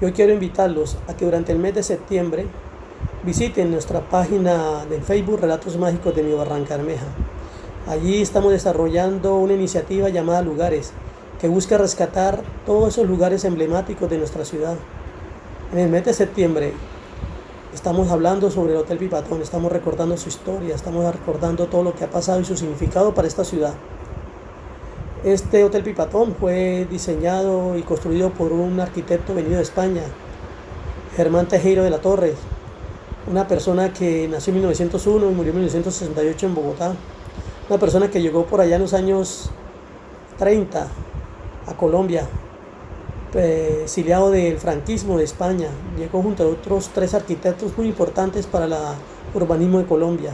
Yo quiero invitarlos a que durante el mes de septiembre visiten nuestra página de Facebook Relatos Mágicos de mi Barranca Bermeja. Allí estamos desarrollando una iniciativa llamada Lugares, que busca rescatar todos esos lugares emblemáticos de nuestra ciudad. En el mes de septiembre estamos hablando sobre el Hotel Pipatón, estamos recordando su historia, estamos recordando todo lo que ha pasado y su significado para esta ciudad. Este Hotel Pipatón fue diseñado y construido por un arquitecto venido de España, Germán Tejero de la Torre, una persona que nació en 1901 y murió en 1968 en Bogotá, una persona que llegó por allá en los años 30 a Colombia, exiliado del franquismo de España, llegó junto a otros tres arquitectos muy importantes para el urbanismo de Colombia.